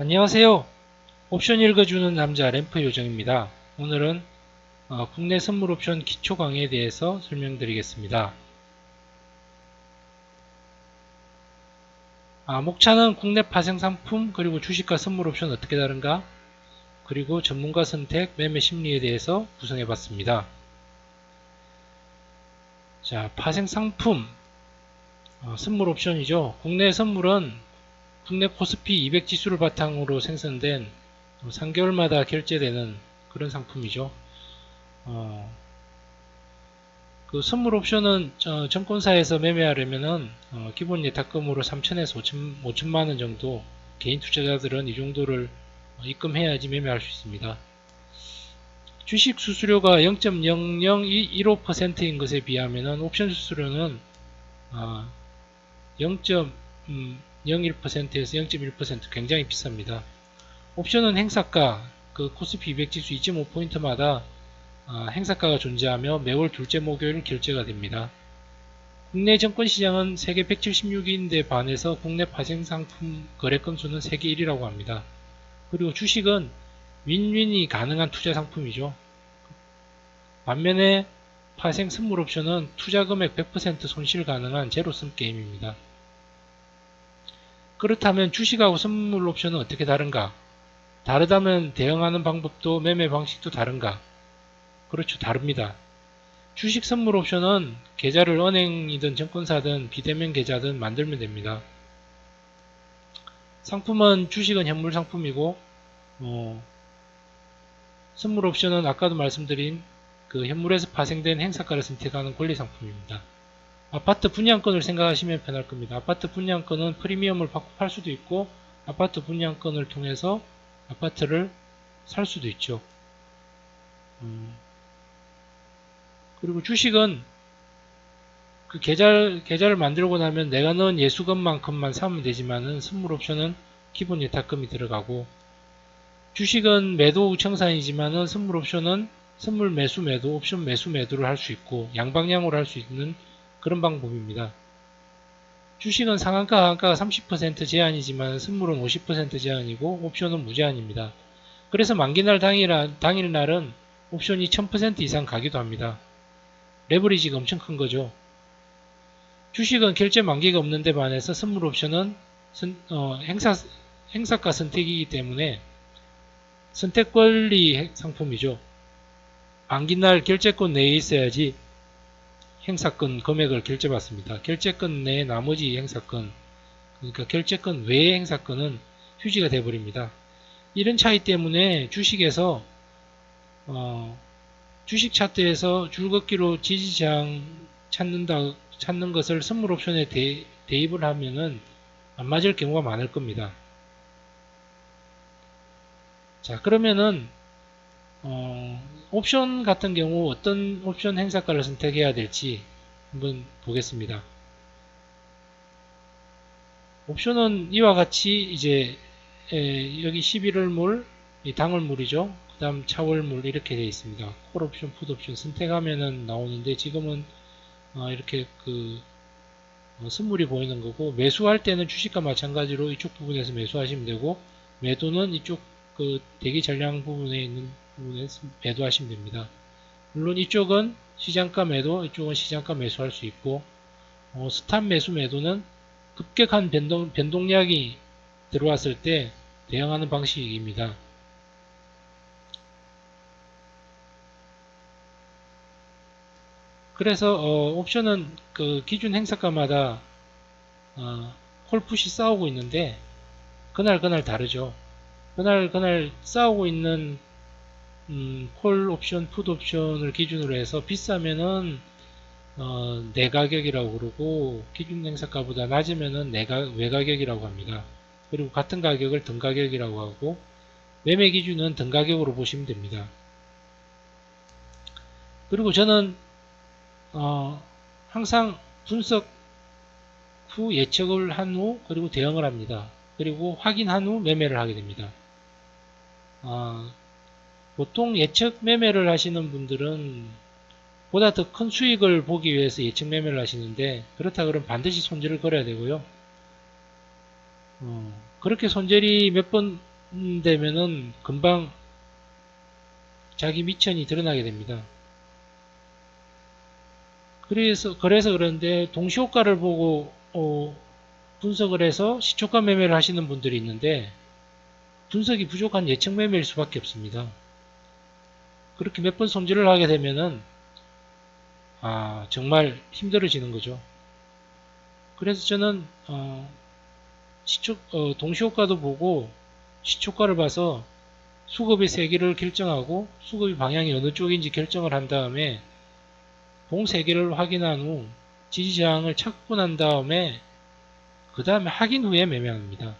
안녕하세요. 옵션 읽어주는 남자 램프 요정입니다. 오늘은 어, 국내 선물 옵션 기초 강의에 대해서 설명드리겠습니다. 아, 목차는 국내 파생 상품 그리고 주식과 선물 옵션 어떻게 다른가 그리고 전문가 선택 매매 심리에 대해서 구성해 봤습니다. 자, 파생 상품 어, 선물 옵션이죠. 국내 선물은 국내 코스피 200 지수를 바탕으로 생성된 3개월마다 결제되는 그런 상품이죠. 어, 그 선물 옵션은 어, 증권사에서 매매하려면은 어, 기본 예탁금으로 3천에서 5천, 5천만 원 정도 개인 투자자들은 이 정도를 입금해야지 매매할 수 있습니다. 주식 수수료가 0.0015%인 것에 비하면 옵션 수수료는 0.01%에서 0.1% 굉장히 비쌉니다. 옵션은 행사가 그 코스피 200 지수 2.5포인트마다 행사가가 존재하며 매월 둘째 목요일 결제가 됩니다. 국내 증권시장은 세계 176위인데 반해서 국내 파생상품 거래 건수는 세계 1위라고 합니다. 그리고 주식은 윈윈이 가능한 투자 상품이죠. 반면에 파생 선물 옵션은 투자 금액 100% 손실 가능한 제로섬 게임입니다. 그렇다면 주식하고 선물 옵션은 어떻게 다른가? 다르다면 대응하는 방법도 매매 방식도 다른가? 그렇죠. 다릅니다. 주식 선물 옵션은 계좌를 은행이든 증권사든 비대면 계좌든 만들면 됩니다. 상품은 주식은 현물 상품이고 어, 선물 옵션은 아까도 말씀드린 그 현물에서 파생된 행사가를 선택하는 권리 상품입니다. 아파트 분양권을 생각하시면 편할 겁니다. 아파트 분양권은 프리미엄을 받고 팔 수도 있고 아파트 분양권을 통해서 아파트를 살 수도 있죠. 음, 그리고 주식은 그 계좌, 계좌를 만들고 나면 내가 넣은 예수금만큼만 사면 되지만은 선물 옵션은 기본 예탁금이 들어가고 주식은 매도 우청산이지만은 선물 옵션은 선물 매수 매도, 옵션 매수 매도를 할 수 있고 양방향으로 할 수 있는 그런 방법입니다. 주식은 상한가, 하한가가 30% 제한이지만 선물은 50% 제한이고 옵션은 무제한입니다. 그래서 만기날 당일, 당일 날은 옵션이 1000% 이상 가기도 합니다. 레버리지가 엄청 큰 거죠. 주식은 결제 만기가 없는데 반해서 선물 옵션은 선, 어, 행사, 행사가 선택이기 때문에 선택 권리 상품이죠. 만기날 결제권 내에 있어야지 행사권 금액을 결제받습니다. 결제권 내에 나머지 행사권, 그러니까 결제권 외의 행사권은 휴지가 되어버립니다. 이런 차이 때문에 주식에서 어, 주식 차트에서 줄긋기로 지지장 찾는다 찾는 것을 선물 옵션에 대, 대입을 하면은 안 맞을 경우가 많을 겁니다. 자 그러면은 어, 옵션 같은 경우 어떤 옵션 행사가를 선택해야 될지 한번 보겠습니다. 옵션은 이와 같이 이제 에, 여기 11월물, 당월물이죠. 그 다음 차월물 이렇게 되어 있습니다. 콜 옵션, 풋 옵션 선택하면은 나오는데 지금은 어, 이렇게 그 어, 선물이 보이는 거고 매수할 때는 주식과 마찬가지로 이쪽 부분에서 매수하시면 되고 매도는 이쪽 그 대기 전량 부분에 있는 부분에 매도하시면 됩니다. 물론 이쪽은 시장가 매도, 이쪽은 시장가 매수할 수 있고 어, 스탑 매수 매도는 급격한 변동, 변동량이 들어왔을 때 대응하는 방식입니다. 그래서 어, 옵션은 그 기준 행사가마다 어, 콜풋이 싸우고 있는데 그날 그날 다르죠. 그날 그날 싸우고 있는 음, 콜 옵션, 풋 옵션을 기준으로 해서 비싸면은 어, 내가격이라고 그러고 기준 행사가보다 낮으면은 내가 외가격이라고 합니다. 그리고 같은 가격을 등가격이라고 하고 매매 기준은 등가격으로 보시면 됩니다. 그리고 저는 어, 항상 분석 후 예측을 한 후 그리고 대응을 합니다. 그리고 확인한 후 매매를 하게 됩니다. 어, 보통 예측 매매를 하시는 분들은 보다 더 큰 수익을 보기 위해서 예측 매매를 하시는데 그렇다 그러면 반드시 손절을 걸어야 되고요. 어, 그렇게 손절이 몇 번 되면은 금방 자기 미천이 드러나게 됩니다. 그래서 그래서 그런데 동시효과를 보고 어, 분석을 해서 시초가 매매를 하시는 분들이 있는데 분석이 부족한 예측 매매일 수밖에 없습니다. 그렇게 몇 번 손질을 하게 되면은 아 정말 힘들어지는 거죠. 그래서 저는 어, 시초 어, 동시효과도 보고 시초가를 봐서 수급의 세기를 결정하고 수급의 방향이 어느 쪽인지 결정을 한 다음에 봉 세기를 확인한 후 지지저항을 찾고 난 다음에 그 다음에 확인 후에 매매합니다.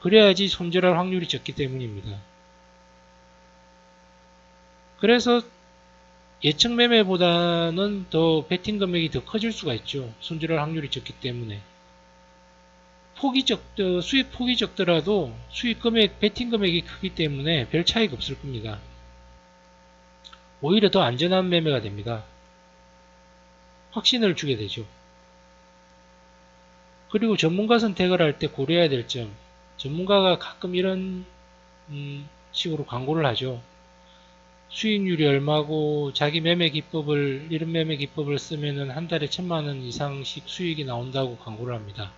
그래야지 손절할 확률이 적기 때문입니다. 그래서 예측 매매보다는 더 베팅 금액이 더 커질 수가 있죠. 손절할 확률이 적기 때문에. 폭이 적, 어, 수익 폭이 적더라도 수익 금액, 베팅 금액이 크기 때문에 별 차이가 없을 겁니다. 오히려 더 안전한 매매가 됩니다. 확신을 주게 되죠. 그리고 전문가 선택을 할 때 고려해야 될 점. 전문가가 가끔 이런 음, 식으로 광고를 하죠. 수익률이 얼마고 자기 매매 기법을 이런 매매 기법을 쓰면은 한 달에 천만 원 이상씩 수익이 나온다고 광고를 합니다.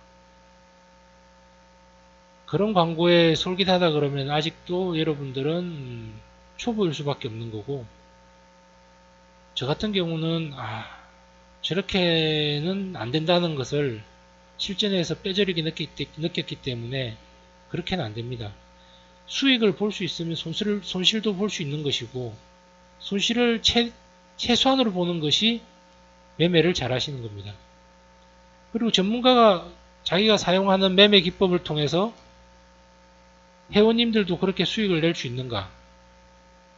그런 광고에 솔깃하다 그러면 아직도 여러분들은 초보일 수밖에 없는 거고 저 같은 경우는 아 저렇게는 안 된다는 것을 실전에서 뼈저리게 느꼈기 때문에 그렇게는 안 됩니다. 수익을 볼 수 있으면 손실을, 손실도 볼 수 있는 것이고 손실을 최, 최소한으로 보는 것이 매매를 잘 하시는 겁니다. 그리고 전문가가 자기가 사용하는 매매 기법을 통해서 회원님들도 그렇게 수익을 낼 수 있는가?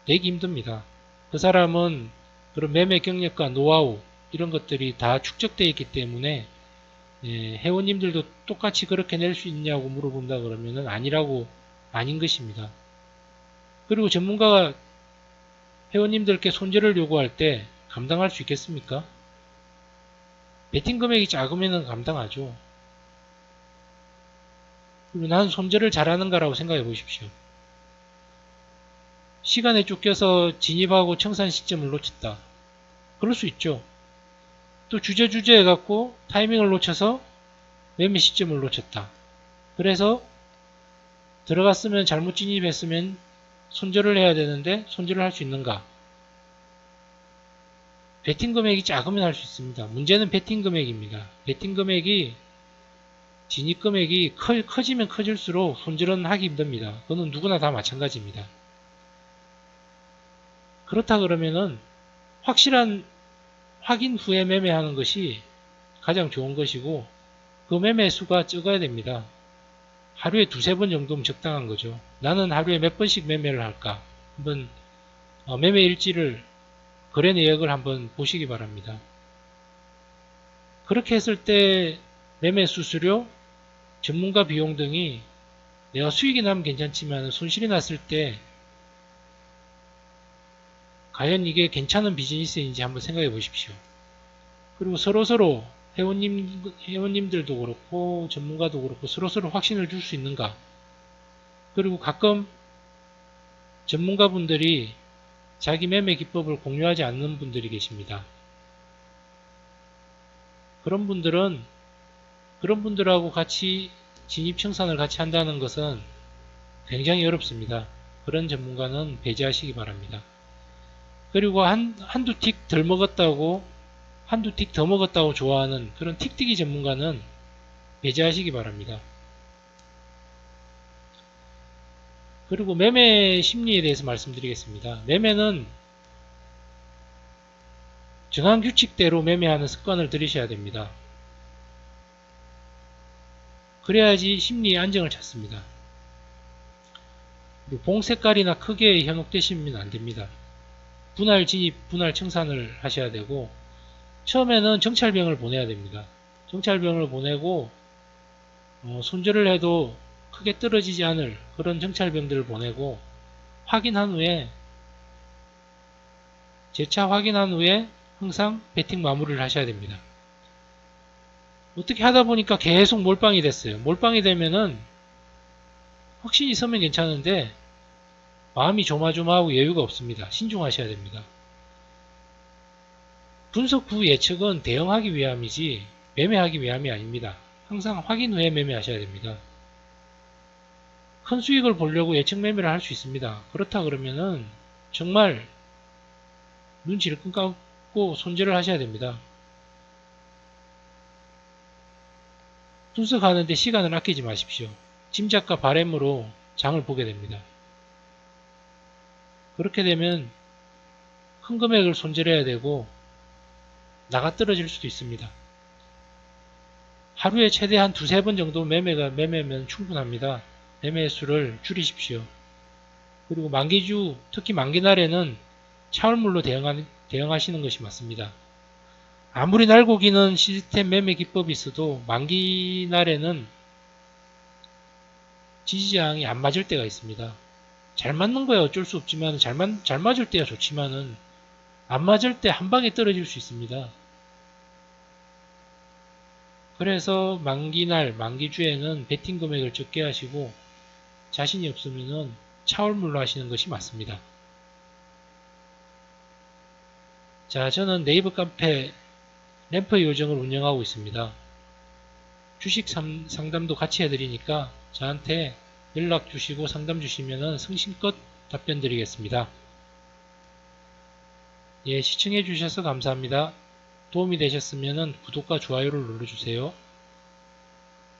내기 힘듭니다. 그 사람은 그런 매매 경력과 노하우 이런 것들이 다 축적되어 있기 때문에 예, 회원님들도 똑같이 그렇게 낼 수 있냐고 물어본다 그러면은 아니라고 아닌 것입니다. 그리고 전문가가 회원님들께 손절을 요구할 때 감당할 수 있겠습니까? 베팅 금액이 작으면 감당하죠. 그리고 난 손절을 잘하는가라고 생각해 보십시오. 시간에 쫓겨서 진입하고 청산 시점을 놓쳤다. 그럴 수 있죠. 또 주저 주저 해갖고 타이밍을 놓쳐서 매매 시점을 놓쳤다. 그래서 들어갔으면 잘못 진입했으면 손절을 해야 되는데 손절을 할 수 있는가? 베팅 금액이 작으면 할 수 있습니다. 문제는 베팅 금액입니다. 베팅 금액이 진입 금액이 커, 커지면 커질수록 손절은 하기 힘듭니다. 그거는 누구나 다 마찬가지입니다. 그렇다 그러면은 확실한 확인 후에 매매하는 것이 가장 좋은 것이고 그 매매 수가 적어야 됩니다. 하루에 두세 번 정도면 적당한 거죠. 나는 하루에 몇 번씩 매매를 할까? 한번 어, 매매 일지를 거래 내역을 한번 보시기 바랍니다. 그렇게 했을 때 매매 수수료, 전문가 비용 등이 내가 수익이 나면 괜찮지만 손실이 났을 때 과연 이게 괜찮은 비즈니스인지 한번 생각해 보십시오. 그리고 서로서로 회원님, 회원님들도 그렇고 전문가도 그렇고 서로서로 확신을 줄 수 있는가. 그리고 가끔 전문가분들이 자기 매매 기법을 공유하지 않는 분들이 계십니다. 그런 분들은 그런 분들하고 같이 진입 청산을 같이 한다는 것은 굉장히 어렵습니다. 그런 전문가는 배제하시기 바랍니다. 그리고 한, 한두 틱 덜 먹었다고 한두 틱 더 먹었다고 좋아하는 그런 틱틱이 전문가는 배제하시기 바랍니다. 그리고 매매 심리에 대해서 말씀드리겠습니다. 매매는 정한 규칙대로 매매하는 습관을 들이셔야 됩니다. 그래야지 심리의 안정을 찾습니다. 봉 색깔이나 크기에 현혹되시면 안됩니다. 분할 진입, 분할 청산을 하셔야 되고 처음에는 정찰병을 보내야 됩니다. 정찰병을 보내고 어, 손절을 해도 크게 떨어지지 않을 그런 정찰병들을 보내고 확인한 후에 재차 확인한 후에 항상 배팅 마무리를 하셔야 됩니다. 어떻게 하다 보니까 계속 몰빵이 됐어요. 몰빵이 되면은 확신이 서면 괜찮은데 마음이 조마조마하고 여유가 없습니다. 신중하셔야 됩니다. 분석 후 예측은 대응하기 위함이지 매매하기 위함이 아닙니다. 항상 확인 후에 매매하셔야 됩니다. 큰 수익을 보려고 예측 매매를 할 수 있습니다. 그렇다 그러면은 정말 눈치를 끈 감고 손절을 하셔야 됩니다. 분석하는데 시간을 아끼지 마십시오. 짐작과 바램으로 장을 보게 됩니다. 그렇게 되면 큰 금액을 손절해야 되고 나가 떨어질 수도 있습니다. 하루에 최대한 두세 번 정도 매매가 매매면 충분합니다. 매매 수를 줄이십시오. 그리고 만기주, 특히 만기날에는 차월물로 대응하, 대응하시는 것이 맞습니다. 아무리 날고기는 시스템 매매 기법이 있어도 만기날에는 지지장이 안 맞을 때가 있습니다. 잘 맞는 거야 어쩔 수 없지만 잘, 맞, 잘 맞을 때야 좋지만은 안 맞을 때 한 방에 떨어질 수 있습니다. 그래서 만기날, 만기주에는 베팅 금액을 적게 하시고 자신이 없으면은 차월물로 하시는 것이 맞습니다. 자, 저는 네이버 카페 램프 요정을 운영하고 있습니다. 주식 상- 상담도 같이 해드리니까 저한테 연락 주시고 상담 주시면은 성심껏 답변 드리겠습니다. 예, 시청해 주셔서 감사합니다. 도움이 되셨으면 구독과 좋아요를 눌러주세요.